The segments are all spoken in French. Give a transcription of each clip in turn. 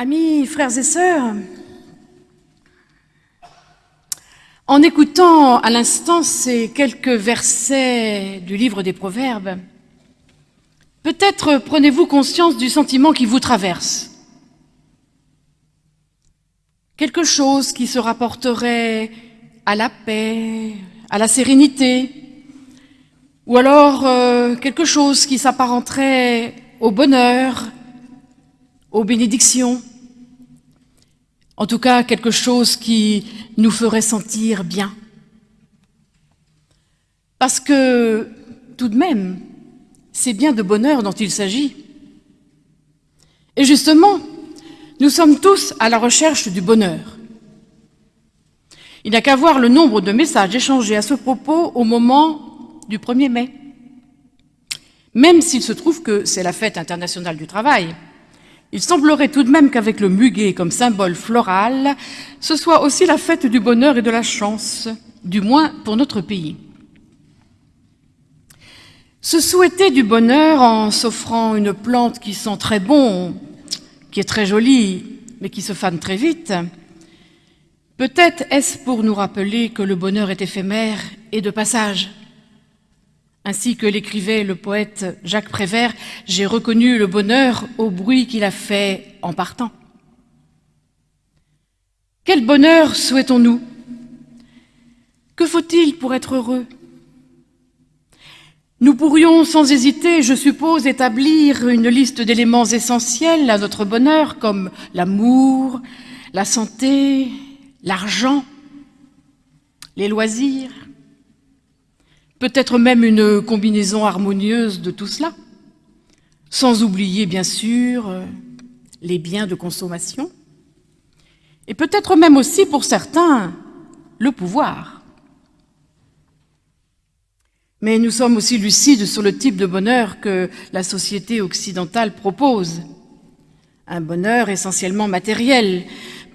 Amis, frères et sœurs, en écoutant à l'instant ces quelques versets du livre des Proverbes, peut-être prenez-vous conscience du sentiment qui vous traverse. Quelque chose qui se rapporterait à la paix, à la sérénité, ou alors euh, quelque chose qui s'apparenterait au bonheur, aux bénédictions, en tout cas quelque chose qui nous ferait sentir bien. Parce que, tout de même, c'est bien de bonheur dont il s'agit. Et justement, nous sommes tous à la recherche du bonheur. Il n'y a qu'à voir le nombre de messages échangés à ce propos au moment du 1er mai. Même s'il se trouve que c'est la fête internationale du travail, il semblerait tout de même qu'avec le muguet comme symbole floral, ce soit aussi la fête du bonheur et de la chance, du moins pour notre pays. Se souhaiter du bonheur en s'offrant une plante qui sent très bon, qui est très jolie, mais qui se fane très vite, peut-être est-ce pour nous rappeler que le bonheur est éphémère et de passage, ainsi que l'écrivait le poète Jacques Prévert, j'ai reconnu le bonheur au bruit qu'il a fait en partant. Quel bonheur souhaitons-nous? Que faut-il pour être heureux? Nous pourrions sans hésiter, je suppose, établir une liste d'éléments essentiels à notre bonheur comme l'amour, la santé, l'argent, les loisirs, peut-être même une combinaison harmonieuse de tout cela, sans oublier bien sûr euh, les biens de consommation, et peut-être même aussi pour certains le pouvoir. Mais nous sommes aussi lucides sur le type de bonheur que la société occidentale propose. Un bonheur essentiellement matériel,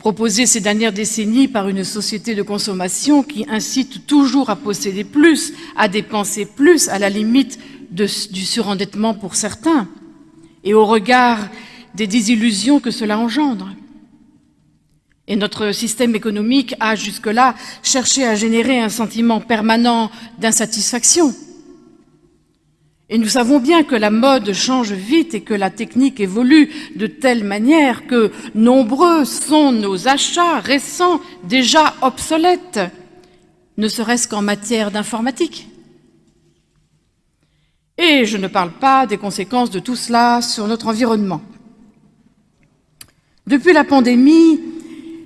proposée ces dernières décennies par une société de consommation qui incite toujours à posséder plus, à dépenser plus, à la limite du surendettement pour certains, et au regard des désillusions que cela engendre. Et notre système économique a jusque-là cherché à générer un sentiment permanent d'insatisfaction, et nous savons bien que la mode change vite et que la technique évolue de telle manière que nombreux sont nos achats récents déjà obsolètes, ne serait-ce qu'en matière d'informatique. Et je ne parle pas des conséquences de tout cela sur notre environnement. Depuis la pandémie,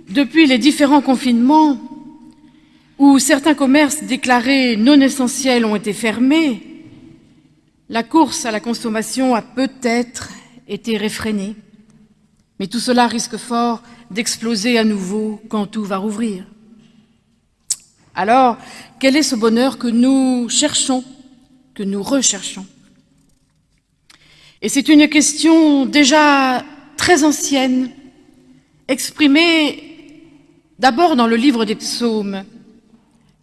depuis les différents confinements, où certains commerces déclarés non essentiels ont été fermés, la course à la consommation a peut-être été réfrénée, mais tout cela risque fort d'exploser à nouveau quand tout va rouvrir. Alors, quel est ce bonheur que nous cherchons, que nous recherchons? Et c'est une question déjà très ancienne, exprimée d'abord dans le livre des psaumes.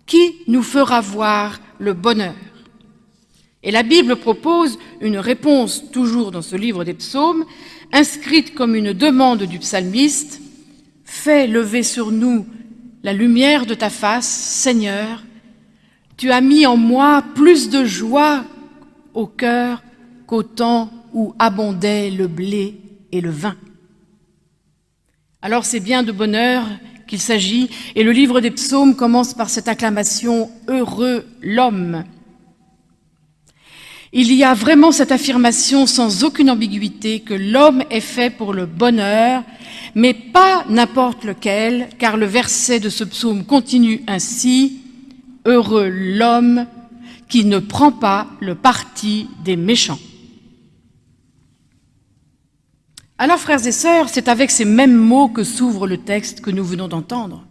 Qui nous fera voir le bonheur? Et la Bible propose une réponse, toujours dans ce livre des psaumes, inscrite comme une demande du psalmiste, « Fais lever sur nous la lumière de ta face, Seigneur. Tu as mis en moi plus de joie au cœur qu'au temps où abondaient le blé et le vin. » Alors c'est bien de bonheur qu'il s'agit, et le livre des psaumes commence par cette acclamation « Heureux l'homme » Il y a vraiment cette affirmation sans aucune ambiguïté que l'homme est fait pour le bonheur, mais pas n'importe lequel, car le verset de ce psaume continue ainsi « Heureux l'homme qui ne prend pas le parti des méchants ». Alors, frères et sœurs, c'est avec ces mêmes mots que s'ouvre le texte que nous venons d'entendre.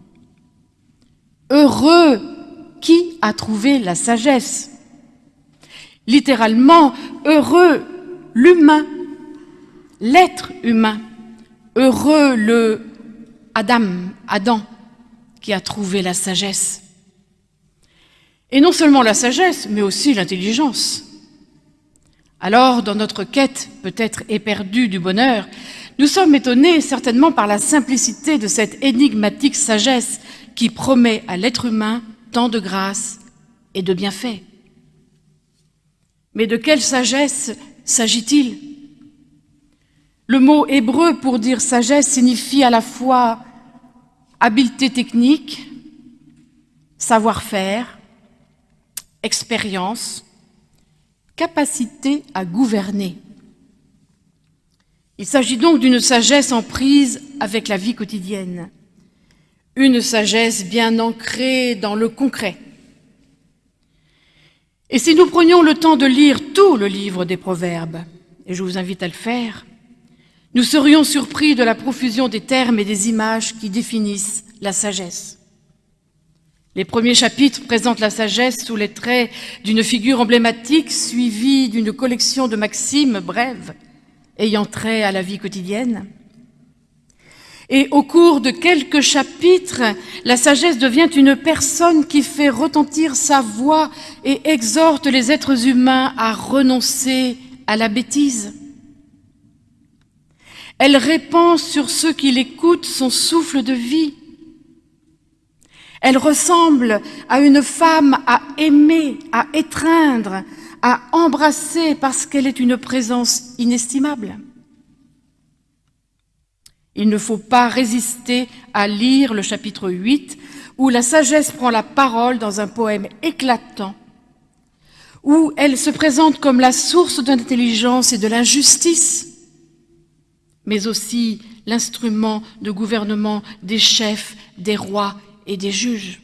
Heureux qui a trouvé la sagesse littéralement heureux l'humain, l'être humain, heureux le Adam, Adam, qui a trouvé la sagesse. Et non seulement la sagesse, mais aussi l'intelligence. Alors, dans notre quête peut-être éperdue du bonheur, nous sommes étonnés certainement par la simplicité de cette énigmatique sagesse qui promet à l'être humain tant de grâce et de bienfaits. Mais de quelle sagesse s'agit-il? Le mot hébreu pour dire sagesse signifie à la fois habileté technique, savoir-faire, expérience, capacité à gouverner. Il s'agit donc d'une sagesse en prise avec la vie quotidienne, une sagesse bien ancrée dans le concret. Et si nous prenions le temps de lire tout le livre des Proverbes, et je vous invite à le faire, nous serions surpris de la profusion des termes et des images qui définissent la sagesse. Les premiers chapitres présentent la sagesse sous les traits d'une figure emblématique suivie d'une collection de maximes brèves ayant trait à la vie quotidienne. Et au cours de quelques chapitres, la sagesse devient une personne qui fait retentir sa voix et exhorte les êtres humains à renoncer à la bêtise. Elle répand sur ceux qui l'écoutent son souffle de vie elle ressemble à une femme à aimer, à étreindre, à embrasser parce qu'elle est une présence inestimable. Il ne faut pas résister à lire le chapitre 8 où la sagesse prend la parole dans un poème éclatant, où elle se présente comme la source de l'intelligence et de l'injustice, mais aussi l'instrument de gouvernement des chefs, des rois et des juges.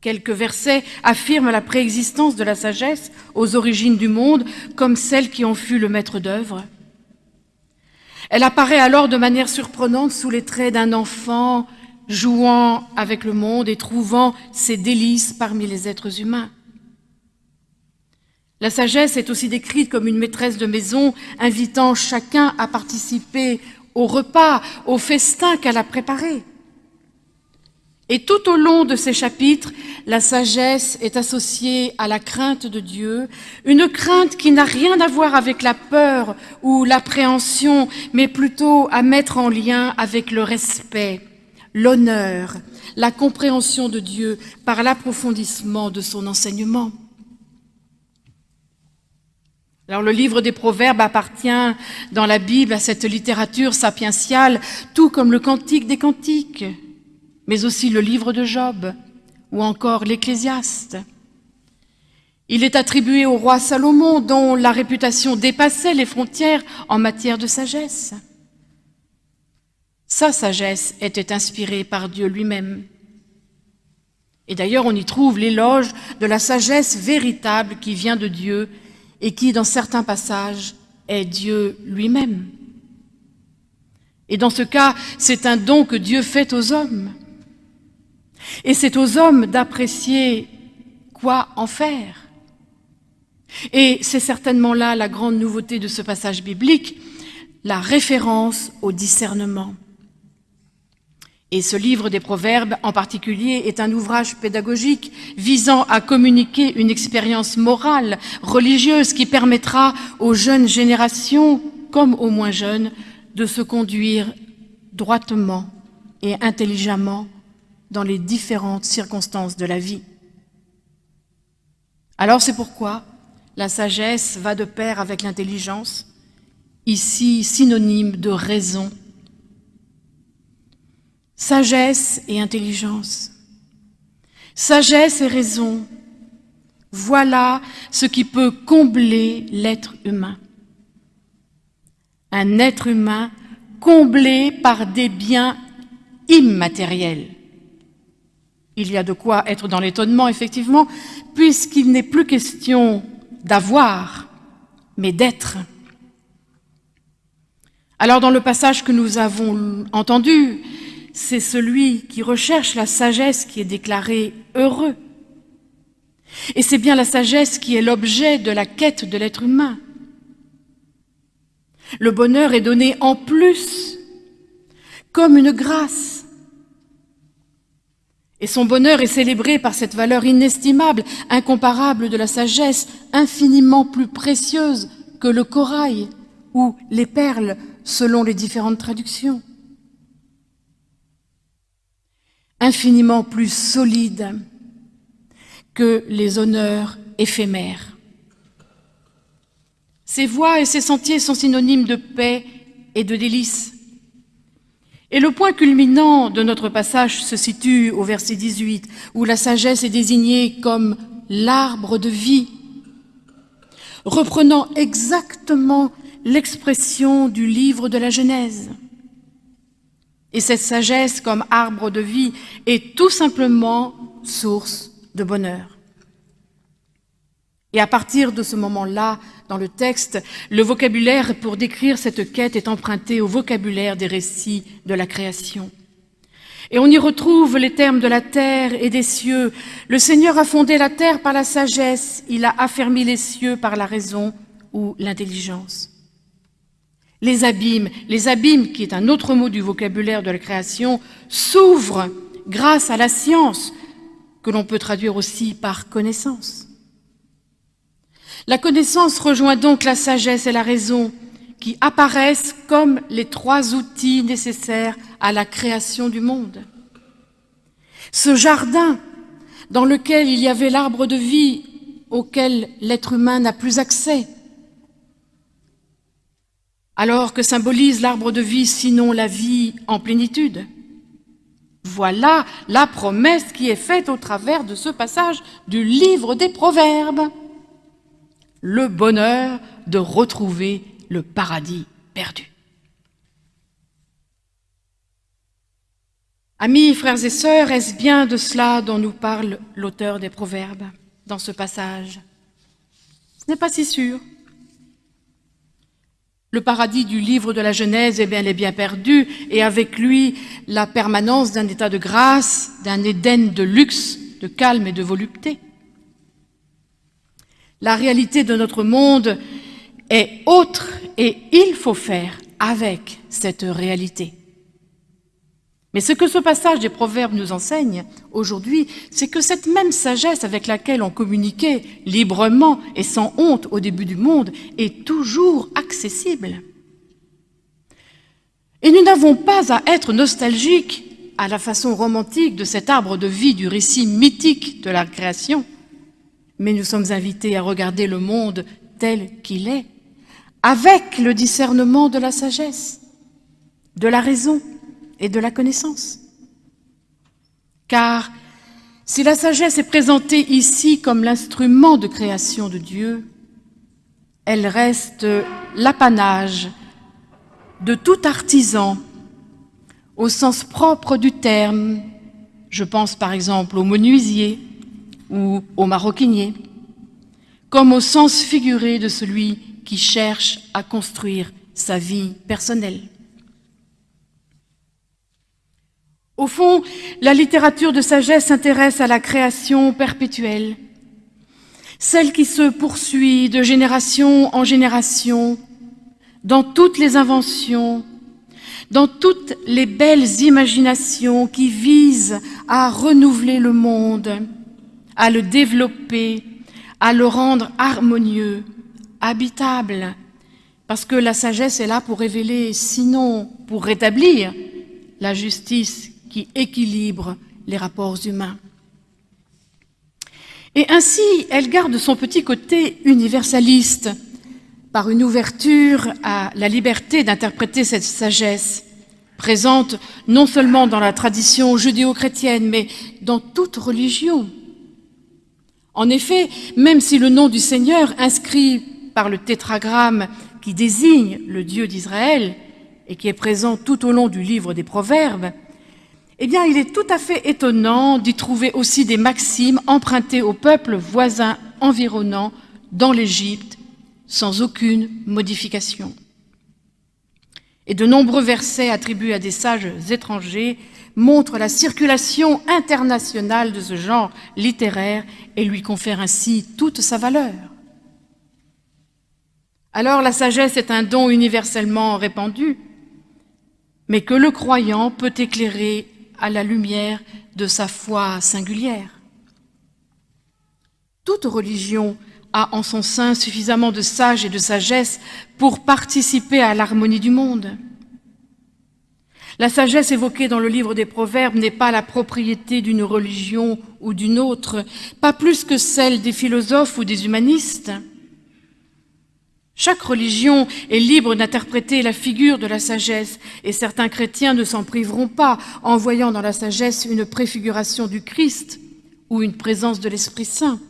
Quelques versets affirment la préexistence de la sagesse aux origines du monde comme celle qui en fut le maître d'œuvre. Elle apparaît alors de manière surprenante sous les traits d'un enfant jouant avec le monde et trouvant ses délices parmi les êtres humains. La sagesse est aussi décrite comme une maîtresse de maison invitant chacun à participer au repas, au festin qu'elle a préparé. Et tout au long de ces chapitres, la sagesse est associée à la crainte de Dieu, une crainte qui n'a rien à voir avec la peur ou l'appréhension, mais plutôt à mettre en lien avec le respect, l'honneur, la compréhension de Dieu par l'approfondissement de son enseignement. Alors le livre des Proverbes appartient dans la Bible à cette littérature sapientiale, tout comme le Cantique des Cantiques mais aussi le livre de Job ou encore l'Ecclésiaste. Il est attribué au roi Salomon dont la réputation dépassait les frontières en matière de sagesse. Sa sagesse était inspirée par Dieu lui-même. Et d'ailleurs, on y trouve l'éloge de la sagesse véritable qui vient de Dieu et qui, dans certains passages, est Dieu lui-même. Et dans ce cas, c'est un don que Dieu fait aux hommes. Et c'est aux hommes d'apprécier quoi en faire. Et c'est certainement là la grande nouveauté de ce passage biblique, la référence au discernement. Et ce livre des Proverbes en particulier est un ouvrage pédagogique visant à communiquer une expérience morale, religieuse, qui permettra aux jeunes générations, comme aux moins jeunes, de se conduire droitement et intelligemment dans les différentes circonstances de la vie. Alors c'est pourquoi la sagesse va de pair avec l'intelligence, ici synonyme de raison. Sagesse et intelligence. Sagesse et raison, voilà ce qui peut combler l'être humain. Un être humain comblé par des biens immatériels. Il y a de quoi être dans l'étonnement, effectivement, puisqu'il n'est plus question d'avoir, mais d'être. Alors dans le passage que nous avons entendu, c'est celui qui recherche la sagesse qui est déclaré heureux. Et c'est bien la sagesse qui est l'objet de la quête de l'être humain. Le bonheur est donné en plus, comme une grâce. Et son bonheur est célébré par cette valeur inestimable, incomparable de la sagesse, infiniment plus précieuse que le corail ou les perles selon les différentes traductions. Infiniment plus solide que les honneurs éphémères. Ces voies et ces sentiers sont synonymes de paix et de délices. Et le point culminant de notre passage se situe au verset 18, où la sagesse est désignée comme l'arbre de vie, reprenant exactement l'expression du livre de la Genèse. Et cette sagesse comme arbre de vie est tout simplement source de bonheur. Et à partir de ce moment-là, dans le texte, le vocabulaire pour décrire cette quête est emprunté au vocabulaire des récits de la création. Et on y retrouve les termes de la terre et des cieux. Le Seigneur a fondé la terre par la sagesse, il a affermi les cieux par la raison ou l'intelligence. Les abîmes, les abîmes qui est un autre mot du vocabulaire de la création, s'ouvrent grâce à la science, que l'on peut traduire aussi par connaissance. La connaissance rejoint donc la sagesse et la raison, qui apparaissent comme les trois outils nécessaires à la création du monde. Ce jardin dans lequel il y avait l'arbre de vie auquel l'être humain n'a plus accès, alors que symbolise l'arbre de vie sinon la vie en plénitude. Voilà la promesse qui est faite au travers de ce passage du livre des Proverbes. Le bonheur de retrouver le paradis perdu. Amis, frères et sœurs, est-ce bien de cela dont nous parle l'auteur des Proverbes dans ce passage? Ce n'est pas si sûr. Le paradis du livre de la Genèse est bien, est bien perdu, et avec lui la permanence d'un état de grâce, d'un Éden de luxe, de calme et de volupté. La réalité de notre monde est autre et il faut faire avec cette réalité. Mais ce que ce passage des Proverbes nous enseigne aujourd'hui, c'est que cette même sagesse avec laquelle on communiquait librement et sans honte au début du monde est toujours accessible. Et nous n'avons pas à être nostalgiques à la façon romantique de cet arbre de vie du récit mythique de la création, mais nous sommes invités à regarder le monde tel qu'il est, avec le discernement de la sagesse, de la raison et de la connaissance. Car si la sagesse est présentée ici comme l'instrument de création de Dieu, elle reste l'apanage de tout artisan au sens propre du terme. Je pense par exemple au menuisier ou au maroquinier, comme au sens figuré de celui qui cherche à construire sa vie personnelle. Au fond, la littérature de sagesse s'intéresse à la création perpétuelle, celle qui se poursuit de génération en génération, dans toutes les inventions, dans toutes les belles imaginations qui visent à renouveler le monde, à le développer, à le rendre harmonieux, habitable, parce que la sagesse est là pour révéler, sinon pour rétablir la justice qui équilibre les rapports humains. Et ainsi, elle garde son petit côté universaliste par une ouverture à la liberté d'interpréter cette sagesse, présente non seulement dans la tradition judéo-chrétienne, mais dans toute religion. En effet, même si le nom du Seigneur inscrit par le tétragramme qui désigne le Dieu d'Israël et qui est présent tout au long du livre des Proverbes, eh bien, il est tout à fait étonnant d'y trouver aussi des maximes empruntées aux peuples voisins environnants dans l'Égypte, sans aucune modification. Et de nombreux versets attribués à des sages étrangers montrent la circulation internationale de ce genre littéraire et lui confèrent ainsi toute sa valeur. Alors la sagesse est un don universellement répandu, mais que le croyant peut éclairer à la lumière de sa foi singulière. Toute religion a en son sein suffisamment de sage et de sagesse pour participer à l'harmonie du monde. La sagesse évoquée dans le livre des Proverbes n'est pas la propriété d'une religion ou d'une autre, pas plus que celle des philosophes ou des humanistes. Chaque religion est libre d'interpréter la figure de la sagesse, et certains chrétiens ne s'en priveront pas en voyant dans la sagesse une préfiguration du Christ ou une présence de l'Esprit Saint.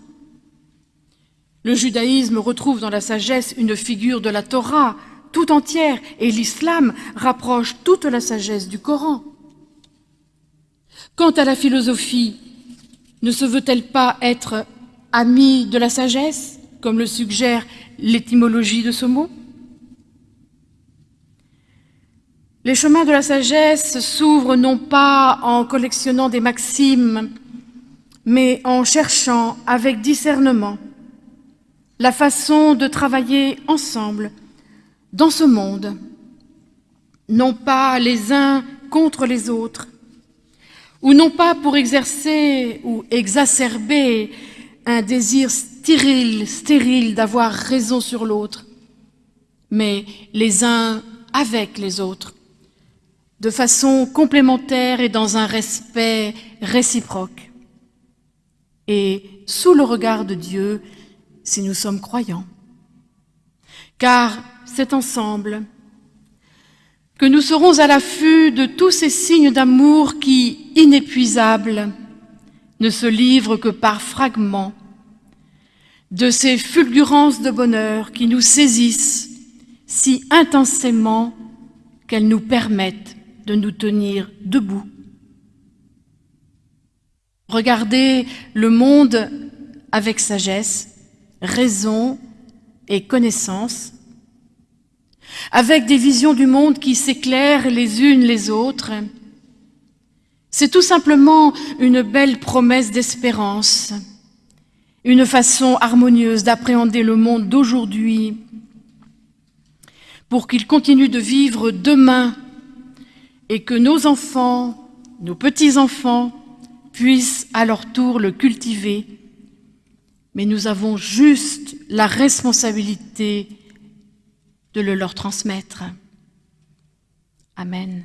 Le judaïsme retrouve dans la sagesse une figure de la Torah, tout entière et l'islam rapproche toute la sagesse du Coran. Quant à la philosophie, ne se veut-elle pas être amie de la sagesse, comme le suggère l'étymologie de ce mot? Les chemins de la sagesse s'ouvrent non pas en collectionnant des maximes, mais en cherchant avec discernement la façon de travailler ensemble dans ce monde, non pas les uns contre les autres, ou non pas pour exercer ou exacerber un désir stérile, stérile d'avoir raison sur l'autre, mais les uns avec les autres, de façon complémentaire et dans un respect réciproque, et sous le regard de Dieu si nous sommes croyants. Car c'est ensemble que nous serons à l'affût de tous ces signes d'amour qui, inépuisables, ne se livrent que par fragments, de ces fulgurances de bonheur qui nous saisissent si intensément qu'elles nous permettent de nous tenir debout. Regardez le monde avec sagesse, raison et connaissance, avec des visions du monde qui s'éclairent les unes les autres. C'est tout simplement une belle promesse d'espérance, une façon harmonieuse d'appréhender le monde d'aujourd'hui pour qu'il continue de vivre demain et que nos enfants, nos petits-enfants, puissent à leur tour le cultiver. Mais nous avons juste la responsabilité de le leur transmettre. Amen.